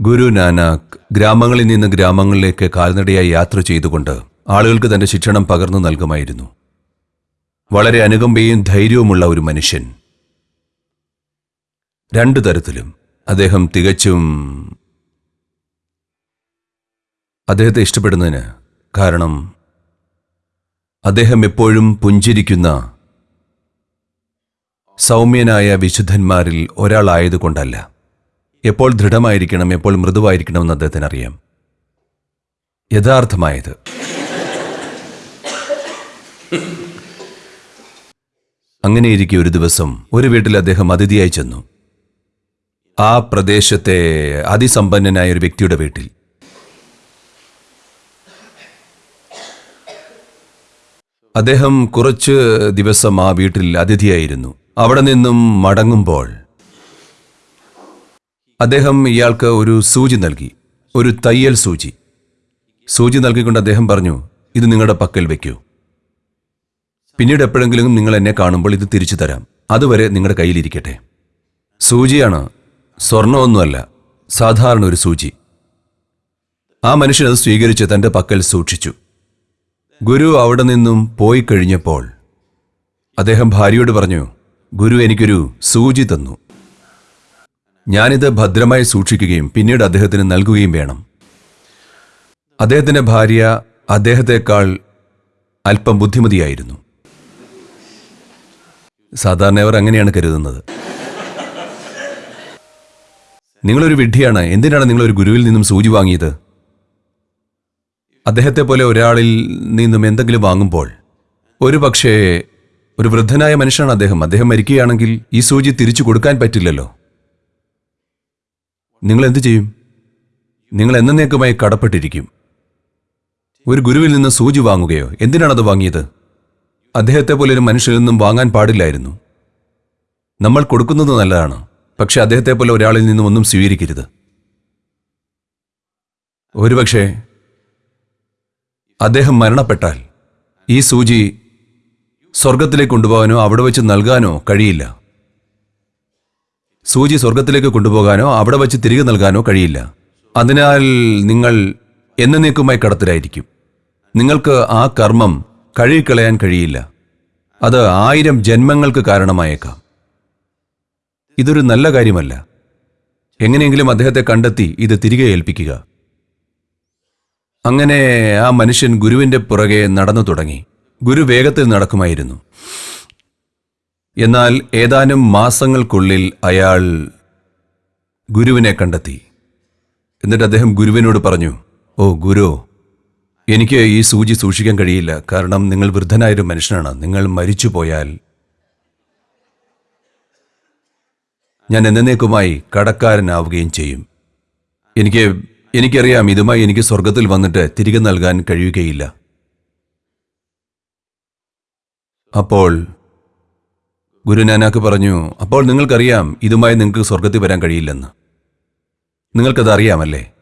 ഗുരു നാനാക്ക് ഗ്രാമങ്ങളിൽ നിന്ന് ഗ്രാമങ്ങളിലേക്ക് കാൽനടയായി യാത്ര ചെയ്തുകൊണ്ട് ആളുകൾക്ക് തന്റെ ശിക്ഷണം പകർന്നു നൽകുമായിരുന്നു. വളരെ അനുകമ്പയും ധൈര്യവുമുള്ള ഒരു മനുഷ്യൻ. രണ്ടു തരത്തിലും അദ്ദേഹം തികച്ചും അദ്ദേഹത്തെ ഇഷ്ടപ്പെടുന്നതിന് കാരണം അദ്ദേഹം എപ്പോഴും പുഞ്ചിരിക്കുന്ന സൗമ്യനായ വിശുദ്ധന്മാരിൽ ഒരാളായതുകൊണ്ടല്ല. എപ്പോൾ ദൃഢമായിരിക്കണം എപ്പോൾ മൃദുവായിരിക്കണമെന്ന് അദ്ദേഹത്തിന് അറിയാം. യഥാർത്ഥമായത്. അങ്ങനെയിരിക്കെ ഒരു ദിവസം ഒരു വീട്ടിൽ അദ്ദേഹം അതിഥിയായി ചെന്നു. ആ പ്രദേശത്തെ അതിസമ്പന്നനായ ഒരു വ്യക്തിയുടെ വീട്ടിൽ. അദ്ദേഹം കുറച്ച് ദിവസം ആ വീട്ടിൽ അതിഥിയായിരുന്നു. അവിടെ നിന്നും മടങ്ങുമ്പോൾ അദ്ദേഹം ഇയാൾക്ക് ഒരു സൂചി നൽകി ഒരു തയ്യൽ സൂചി. സൂചി നൽകിക്കൊണ്ട് അദ്ദേഹം പറഞ്ഞു ഇത് നിങ്ങളുടെ പക്കൽ വെക്കൂ. പിന്നീട് എപ്പോഴെങ്കിലും നിങ്ങൾ എന്നെ കാണുമ്പോൾ ഇത് തിരിച്ചു തരാം. അതുവരെ നിങ്ങളുടെ കയ്യിലിരിക്കട്ടെ സൂചിയാണ് സ്വർണമൊന്നുമല്ല സാധാരണ ഒരു സൂചി. ആ മനുഷ്യൻ അത് സ്വീകരിച്ച് തന്റെ പക്കൽ സൂക്ഷിച്ചു. ഗുരു അവിടെ നിന്നും പോയി കഴിഞ്ഞപ്പോൾ അദ്ദേഹം ഭാര്യയോട് പറഞ്ഞു ഗുരു എനിക്കൊരു സൂചി തന്നു. ഞാനിത് ഭദ്രമായി സൂക്ഷിക്കുകയും പിന്നീട് അദ്ദേഹത്തിന് നൽകുകയും വേണം. അദ്ദേഹത്തിന്റെ ഭാര്യ അദ്ദേഹത്തെക്കാൾ അല്പം ബുദ്ധിമതിയായിരുന്നു. സാധാരണ അവർ അങ്ങനെയാണ് കരുതുന്നത്. നിങ്ങളൊരു വിഡ്ഢിയാണ് എന്തിനാണ് നിങ്ങൾ ഒരു ഗുരുവിൽ നിന്നും സൂചി വാങ്ങിയത്? അദ്ദേഹത്തെ പോലെ ഒരാളിൽ നിന്നും എന്തെങ്കിലും വാങ്ങുമ്പോൾ ഒരു പക്ഷേ ഒരു വൃദ്ധനായ മനുഷ്യനാണ് അദ്ദേഹം. അദ്ദേഹം മരിക്കുകയാണെങ്കിൽ ഈ സൂചി തിരിച്ചു കൊടുക്കാൻ പറ്റില്ലല്ലോ. നിങ്ങൾ എന്തു ചെയ്യും നിങ്ങൾ എന്നേക്കുമായി കടപ്പെട്ടിരിക്കും. ഒരു ഗുരുവിൽ നിന്ന് സൂചി വാങ്ങുകയോ എന്തിനാണത് വാങ്ങിയത്? അദ്ദേഹത്തെ പോലെ ഒരു മനുഷ്യരിൽ നിന്നും വാങ്ങാൻ പാടില്ലായിരുന്നു. നമ്മൾ കൊടുക്കുന്നത് നല്ലതാണ് പക്ഷെ അദ്ദേഹത്തെ പോലെ ഒരാളിൽ നിന്നും ഒന്നും സ്വീകരിക്കരുത്. ഒരുപക്ഷെ അദ്ദേഹം മരണപ്പെട്ടാൽ ഈ സൂചി സ്വർഗത്തിലേക്ക് കൊണ്ടുപോകാനോ അവിടെ വെച്ച് നൽകാനോ കഴിയില്ല. സൂചി സ്വർഗത്തിലേക്ക് കൊണ്ടുപോകാനോ അവിടെ വച്ച് തിരികെ നൽകാനോ കഴിയില്ല. അതിനാൽ നിങ്ങൾ എന്നേക്കുമായി കടത്തിലായിരിക്കും. നിങ്ങൾക്ക് ആ കർമ്മം കഴുകിക്കളയാൻ കഴിയില്ല. അത് ആയിരം ജന്മങ്ങൾക്ക് കാരണമായേക്കാം. ഇതൊരു നല്ല കാര്യമല്ല. എങ്ങനെയെങ്കിലും അദ്ദേഹത്തെ കണ്ടെത്തി ഇത് തിരികെ ഏൽപ്പിക്കുക. അങ്ങനെ ആ മനുഷ്യൻ ഗുരുവിന്റെ പുറകെ നടന്നു തുടങ്ങി. ഗുരു വേഗത്തിൽ നടക്കുമായിരുന്നു. എന്നാൽ ഏതാനും മാസങ്ങൾക്കുള്ളിൽ അയാൾ ഗുരുവിനെ കണ്ടെത്തി. എന്നിട്ട് അദ്ദേഹം ഗുരുവിനോട് പറഞ്ഞു ഓ ഗുരു എനിക്ക് ഈ സൂചി സൂക്ഷിക്കാൻ കഴിയില്ല. കാരണം നിങ്ങൾ വൃദ്ധനായൊരു മനുഷ്യനാണ്. നിങ്ങൾ മരിച്ചു പോയാൽ ഞാൻ എന്നേക്കുമായി കടക്കാരനാവുകയും ചെയ്യും. എനിക്ക് എനിക്കറിയാം ഇതുമായി എനിക്ക് സ്വർഗത്തിൽ വന്നിട്ട് തിരികെ നൽകാൻ കഴിയുകയില്ല. അപ്പോൾ ഗുരുനാനാക്ക് പറഞ്ഞു അപ്പോൾ നിങ്ങൾക്കറിയാം ഇതുമായി നിങ്ങൾക്ക് സ്വർഗത്തിൽ വരാൻ കഴിയില്ലെന്ന്. നിങ്ങൾക്കത് അറിയാമല്ലേ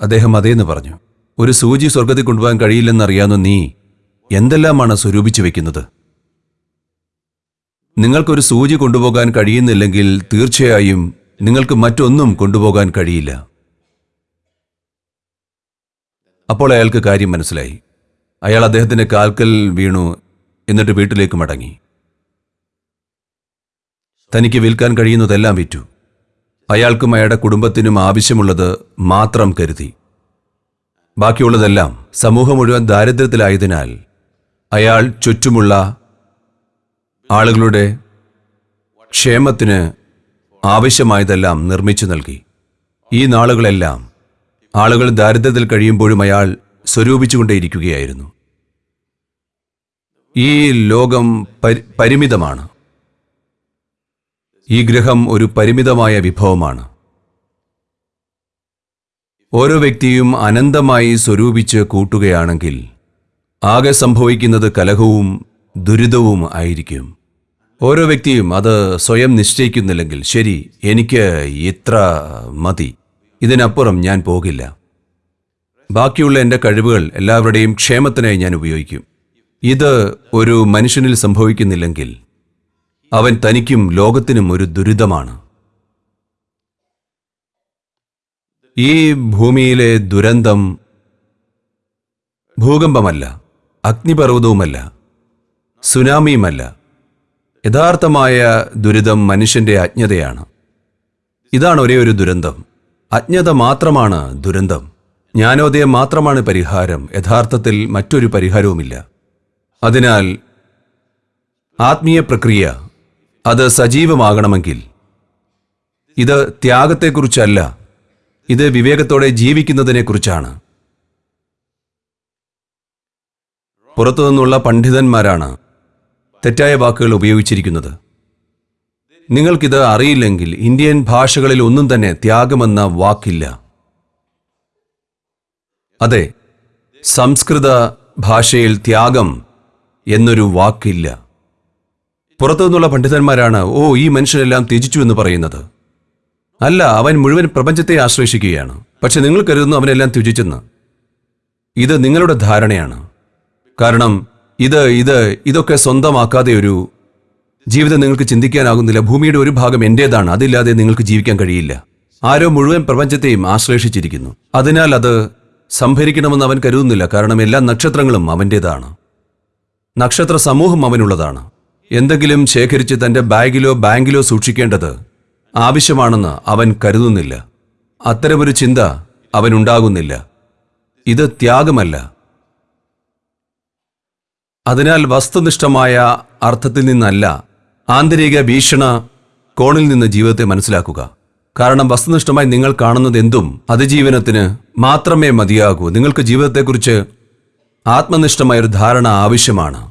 അദ്ദേഹം അതേന്ന് പറഞ്ഞു ഒരു സൂചി സ്വർഗത്തിൽ കൊണ്ടുപോകാൻ കഴിയില്ലെന്നറിയാവുന്ന നീ എന്തെല്ലാമാണ് സ്വരൂപിച്ചു വെക്കുന്നത്? നിങ്ങൾക്കൊരു സൂചി കൊണ്ടുപോകാൻ കഴിയുന്നില്ലെങ്കിൽ തീർച്ചയായും നിങ്ങൾക്ക് മറ്റൊന്നും കൊണ്ടുപോകാൻ കഴിയില്ല. അപ്പോൾ അയാൾക്ക് കാര്യം മനസ്സിലായി. അയാൾ അദ്ദേഹത്തിന്റെ കാൽക്കൽ വീണു എന്നിട്ട് വീട്ടിലേക്ക് മടങ്ങി. തനിക്ക് വിൽക്കാൻ കഴിയുന്നതെല്ലാം വിറ്റു. അയാൾക്കും അയാളുടെ കുടുംബത്തിനും ആവശ്യമുള്ളത് മാത്രം കരുതി. ബാക്കിയുള്ളതെല്ലാം സമൂഹം മുഴുവൻ ദാരിദ്ര്യത്തിലായതിനാൽ അയാൾ ചുറ്റുമുള്ള ആളുകളുടെ ക്ഷേമത്തിന് ആവശ്യമായതെല്ലാം നിർമ്മിച്ചു നൽകി. ഈ നാളുകളെല്ലാം ആളുകൾ ദാരിദ്ര്യത്തിൽ കഴിയുമ്പോഴും അയാൾ സ്വരൂപിച്ചുകൊണ്ടേയിരിക്കുകയായിരുന്നു. ഈ ലോകം പരിമിതമാണ്. ഈ ഗ്രഹം ഒരു പരിമിതമായ വിഭവമാണ്. ഓരോ വ്യക്തിയും അനന്തമായി സ്വരൂപിച്ച് കൂട്ടുകയാണെങ്കിൽ ആകെ സംഭവിക്കുന്നത് കലഹവും ദുരിതവും ആയിരിക്കും. ഓരോ വ്യക്തിയും അത് സ്വയം നിശ്ചയിക്കുന്നില്ലെങ്കിൽ ശരി എനിക്ക് ഇത്ര മതി. ഇതിനപ്പുറം ഞാൻ പോകില്ല. ബാക്കിയുള്ള എന്റെ കഴിവുകൾ എല്ലാവരുടെയും ക്ഷേമത്തിനായി ഞാൻ ഉപയോഗിക്കും. ഇത് ഒരു മനുഷ്യനിൽ സംഭവിക്കുന്നില്ലെങ്കിൽ അവൻ തനിക്കും ലോകത്തിനും ഒരു ദുരിതമാണ്. ഈ ഭൂമിയിലെ ദുരന്തം ഭൂകമ്പമല്ല അഗ്നിപർവതവുമല്ല സുനാമിയുമല്ല. യഥാർത്ഥമായ ദുരിതം മനുഷ്യന്റെ അജ്ഞതയാണ്. ഇതാണ് ഒരേ ഒരു ദുരന്തം. അജ്ഞത മാത്രമാണ് ദുരന്തം. ജ്ഞാനോദയം മാത്രമാണ് പരിഹാരം. യഥാർത്ഥത്തിൽ മറ്റൊരു പരിഹാരവുമില്ല. അതിനാൽ ആത്മീയ പ്രക്രിയ അത് സജീവമാകണമെങ്കിൽ. ഇത് ത്യാഗത്തെക്കുറിച്ചല്ല ഇത് വിവേകത്തോടെ ജീവിക്കുന്നതിനെക്കുറിച്ചാണ്. പുറത്തുനിന്നുള്ള പണ്ഡിതന്മാരാണ് തെറ്റായ വാക്കുകൾ ഉപയോഗിച്ചിരിക്കുന്നത്. നിങ്ങൾക്കിത് അറിയില്ലെങ്കിൽ ഇന്ത്യൻ ഭാഷകളിൽ ഒന്നും തന്നെ ത്യാഗമെന്ന വാക്കില്ല. അതെ സംസ്കൃത ഭാഷയിൽ ത്യാഗം എന്നൊരു വാക്കില്ല. പുറത്തുനിന്നുള്ള പണ്ഡിതന്മാരാണ് ഓ ഈ മനുഷ്യരെല്ലാം ത്യജിച്ചു എന്ന് പറയുന്നത്. അല്ല അവൻ മുഴുവൻ പ്രപഞ്ചത്തെ ആശ്രയിക്കുകയാണ് പക്ഷെ നിങ്ങൾ കരുതുന്നു അവനെല്ലാം ത്യജിച്ചെന്ന്. ഇത് നിങ്ങളുടെ ധാരണയാണ്. കാരണം ഇത് ഇത് ഇതൊക്കെ സ്വന്തമാക്കാതെ ഒരു ജീവിതം നിങ്ങൾക്ക് ചിന്തിക്കാനാകുന്നില്ല. ഭൂമിയുടെ ഒരു ഭാഗം എന്റേതാണ് അതില്ലാതെ നിങ്ങൾക്ക് ജീവിക്കാൻ കഴിയില്ല. ആരോ മുഴുവൻ പ്രപഞ്ചത്തെയും ആശ്ലേഷിച്ചിരിക്കുന്നു അതിനാൽ അത് സംഭരിക്കണമെന്ന് അവൻ കരുതുന്നില്ല. കാരണം എല്ലാ നക്ഷത്രങ്ങളും അവന്റേതാണ് നക്ഷത്ര സമൂഹം അവനുള്ളതാണ്. എന്തെങ്കിലും ശേഖരിച്ച് തന്റെ ബാഗിലോ ബാങ്കിലോ സൂക്ഷിക്കേണ്ടത് ആവശ്യമാണെന്ന് അവൻ കരുതുന്നില്ല. അത്തരമൊരു ചിന്ത അവനുണ്ടാകുന്നില്ല. ഇത് ത്യാഗമല്ല. അതിനാൽ വസ്തുനിഷ്ഠമായ അർത്ഥത്തിൽ നിന്നല്ല ആന്തരിക ഭീഷണ കോണിൽ നിന്ന് ജീവിതത്തെ മനസ്സിലാക്കുക. കാരണം വസ്തുനിഷ്ഠമായി നിങ്ങൾ കാണുന്നത് എന്തും അതിജീവനത്തിന് മാത്രമേ മതിയാകൂ. നിങ്ങൾക്ക് ജീവിതത്തെക്കുറിച്ച് ആത്മനിഷ്ഠമായ ഒരു ധാരണ ആവശ്യമാണ്.